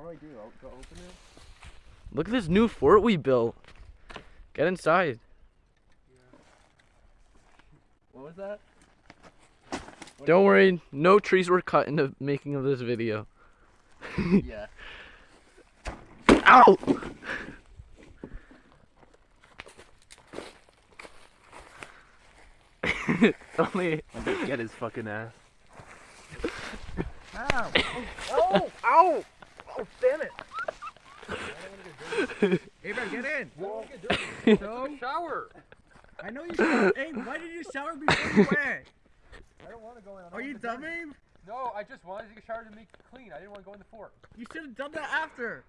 What do I do? I'll go open it? Look at this new fort we built. Get inside. What was that? What Don't worry, no trees were cut in the making of this video. Yeah. Ow! only get his fucking ass. Ow! Oh! Ow! Oh, damn it! Hey, man, get in! No? Shower! I know you showered. Hey, why did you shower before you went? I don't want to go in. I don't Are you want to dumb, dirty. Abe? No, I just wanted to get showered shower to make it clean. I didn't want to go in the fort. You should have done that after.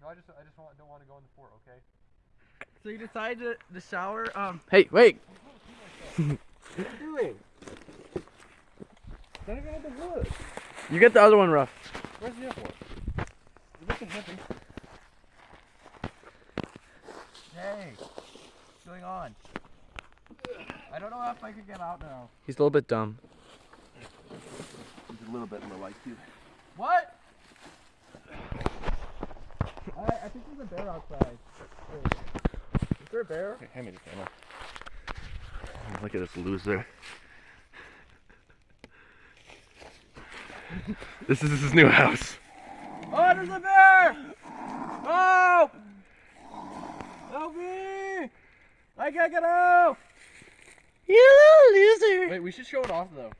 No, I just, I just want, don't want to go in the fort. Okay. So you decided to, to shower. Um, Hey, wait! What are you doing? Don't even have the wood. You get the other one rough. Where's the other one? You're looking heavy. hey, what's going on? I don't know if I can get out now. He's a little bit dumb. He's a little bit more like you. What? I, I think there's a bear outside. Is there a bear? Hey, hand me the camera. Look at this loser. This is his new house. Oh, there's a bear! Oh! Help me! I can't get out! You little loser! Wait, we should show it off though.